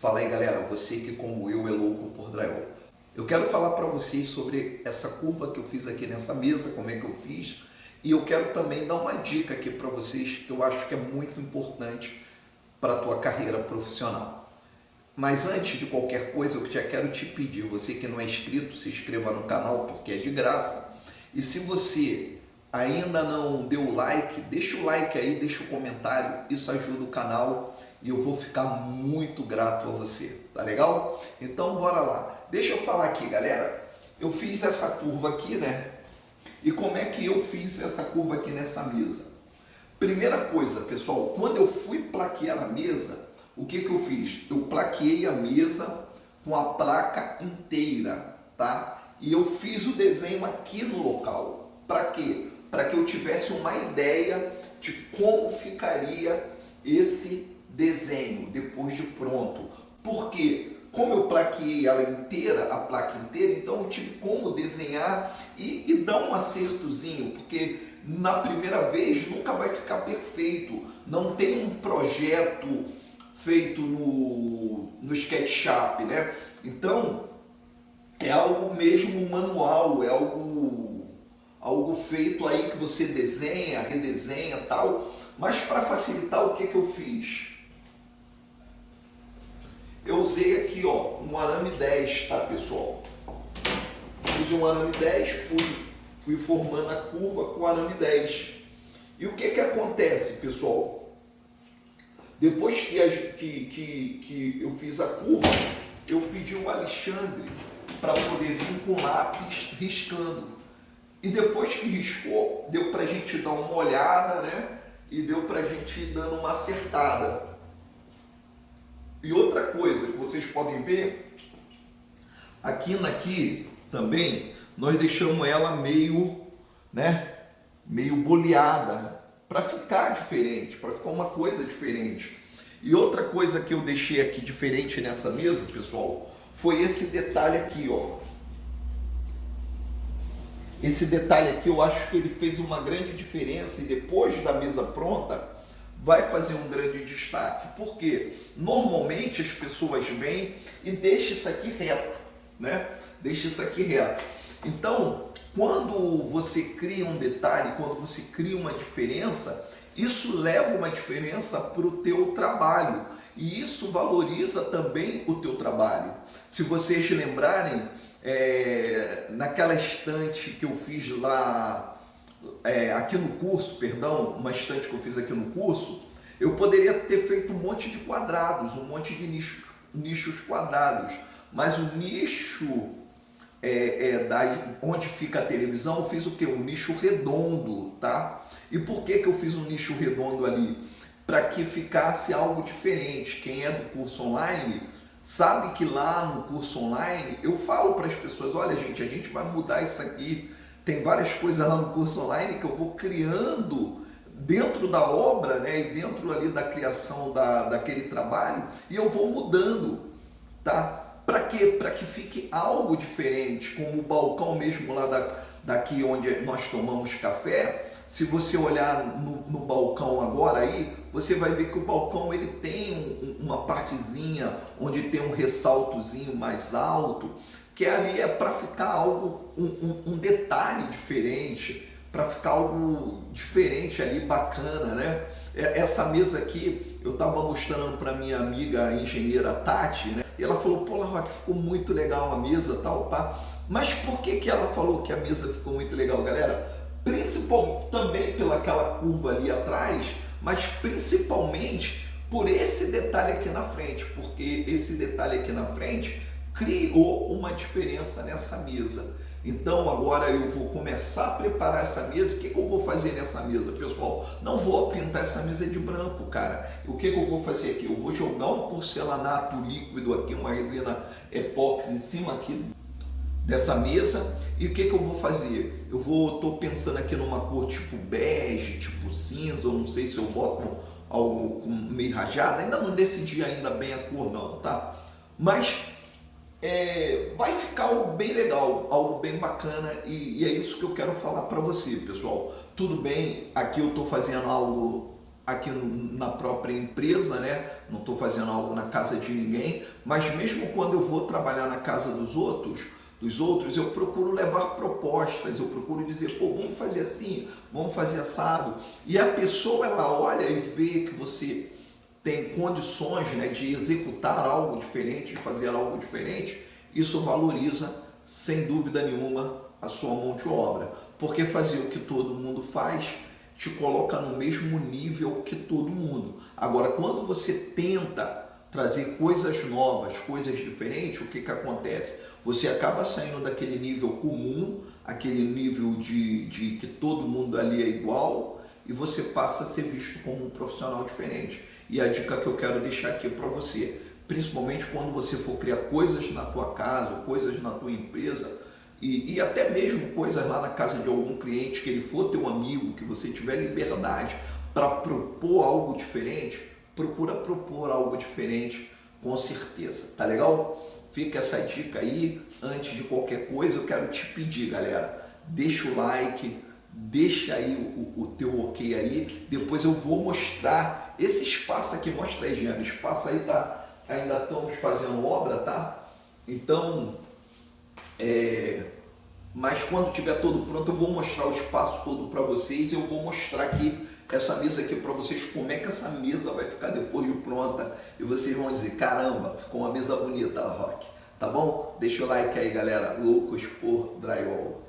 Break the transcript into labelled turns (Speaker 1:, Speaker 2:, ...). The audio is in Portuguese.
Speaker 1: Fala aí galera, você que como eu é louco por drywall. Eu quero falar para vocês sobre essa curva que eu fiz aqui nessa mesa, como é que eu fiz, e eu quero também dar uma dica aqui para vocês que eu acho que é muito importante para a tua carreira profissional. Mas antes de qualquer coisa, eu já quero te pedir, você que não é inscrito, se inscreva no canal porque é de graça. E se você ainda não deu like, deixa o like aí, deixa o comentário, isso ajuda o canal e eu vou ficar muito grato a você, tá legal? Então bora lá. Deixa eu falar aqui, galera. Eu fiz essa curva aqui, né? E como é que eu fiz essa curva aqui nessa mesa? Primeira coisa, pessoal, quando eu fui plaquear a mesa, o que que eu fiz? Eu plaqueei a mesa com a placa inteira, tá? E eu fiz o desenho aqui no local. Para quê? Para que eu tivesse uma ideia de como ficaria esse desenho depois de pronto. Porque como eu plaqueei ela inteira, a placa inteira, então eu tive como desenhar e, e dar um acertozinho, porque na primeira vez nunca vai ficar perfeito. Não tem um projeto feito no, no SketchUp, né? Então, é algo mesmo manual, é algo, algo feito aí que você desenha, redesenha tal. Mas para facilitar, o que, que eu fiz? Eu usei aqui ó, um arame 10, tá pessoal? Usei um arame 10, fui, fui formando a curva com o arame 10. E o que, que acontece, pessoal? Depois que, que, que, que eu fiz a curva, eu pedi o Alexandre para poder vir com lápis riscando. E depois que riscou, deu para a gente dar uma olhada, né? E deu para a gente ir dando uma acertada. E outra coisa que vocês podem ver, aqui naqui também, nós deixamos ela meio, né, meio boleada, para ficar diferente, para ficar uma coisa diferente. E outra coisa que eu deixei aqui diferente nessa mesa, pessoal, foi esse detalhe aqui, ó. Esse detalhe aqui eu acho que ele fez uma grande diferença e depois da mesa pronta, vai fazer um grande destaque, porque normalmente as pessoas vêm e deixam isso aqui reto, né? Deixa isso aqui reto. Então, quando você cria um detalhe, quando você cria uma diferença, isso leva uma diferença para o teu trabalho e isso valoriza também o teu trabalho. Se vocês lembrarem, é, naquela estante que eu fiz lá é, aqui no curso, perdão, uma estante que eu fiz aqui no curso, eu poderia ter feito um monte de quadrados, um monte de nichos, nichos quadrados, mas o nicho é, é, da, onde fica a televisão, eu fiz o que? Um nicho redondo, tá? E por que, que eu fiz um nicho redondo ali? Para que ficasse algo diferente. Quem é do curso online sabe que lá no curso online eu falo para as pessoas, olha gente, a gente vai mudar isso aqui, tem várias coisas lá no curso online que eu vou criando dentro da obra, né, e dentro ali da criação da, daquele trabalho, e eu vou mudando, tá? Para quê? Para que fique algo diferente, como o balcão mesmo lá da, daqui onde nós tomamos café, se você olhar no, no, balcão agora aí, você vai ver que o balcão ele tem um, uma partezinha onde tem um ressaltozinho mais alto, que ali é para ficar algo, um, um, um detalhe diferente, para ficar algo diferente ali, bacana, né? É, essa mesa aqui, eu estava mostrando para minha amiga a engenheira Tati, né? E ela falou, pô, Rock, ficou muito legal a mesa, tal, pá. Mas por que, que ela falou que a mesa ficou muito legal, galera? Principalmente também pelaquela curva ali atrás, mas principalmente por esse detalhe aqui na frente, porque esse detalhe aqui na frente criou uma diferença nessa mesa. Então agora eu vou começar a preparar essa mesa. O que, que eu vou fazer nessa mesa, pessoal? Não vou pintar essa mesa de branco, cara. O que, que eu vou fazer aqui? Eu vou jogar um porcelanato líquido aqui, uma resina epóxi em cima aqui dessa mesa. E o que, que eu vou fazer? Eu vou, tô pensando aqui numa cor tipo bege, tipo cinza, não sei se eu boto algo meio rajado. Ainda não decidi ainda bem a cor não, tá? Mas é, vai ficar algo bem legal, algo bem bacana e, e é isso que eu quero falar para você, pessoal. Tudo bem, aqui eu estou fazendo algo aqui na própria empresa, né? Não estou fazendo algo na casa de ninguém, mas mesmo quando eu vou trabalhar na casa dos outros, dos outros, eu procuro levar propostas, eu procuro dizer, pô, vamos fazer assim, vamos fazer assado. E a pessoa ela olha e vê que você tem condições né, de executar algo diferente, de fazer algo diferente, isso valoriza, sem dúvida nenhuma, a sua mão de obra. Porque fazer o que todo mundo faz te coloca no mesmo nível que todo mundo. Agora, quando você tenta trazer coisas novas, coisas diferentes, o que, que acontece? Você acaba saindo daquele nível comum, aquele nível de, de que todo mundo ali é igual, e você passa a ser visto como um profissional diferente. E a dica que eu quero deixar aqui para você, principalmente quando você for criar coisas na tua casa, coisas na tua empresa, e, e, até mesmo coisas lá na casa de algum cliente que ele for teu amigo, que você tiver liberdade para propor algo diferente, procura propor algo diferente com certeza, tá legal? Fica essa dica aí, antes de qualquer coisa eu quero te pedir galera, deixa o like, deixa aí o, o teu ok aí, depois eu vou mostrar esse espaço aqui, mostra aí Jean, espaço aí tá, ainda estamos fazendo obra, tá? Então é, mas quando tiver todo pronto, eu vou mostrar o espaço todo para vocês. Eu vou mostrar aqui essa mesa aqui para vocês, como é que essa mesa vai ficar depois de pronta. E vocês vão dizer, caramba, ficou uma mesa bonita, Rock. Tá bom? Deixa o like aí, galera. Loucos por Drywall.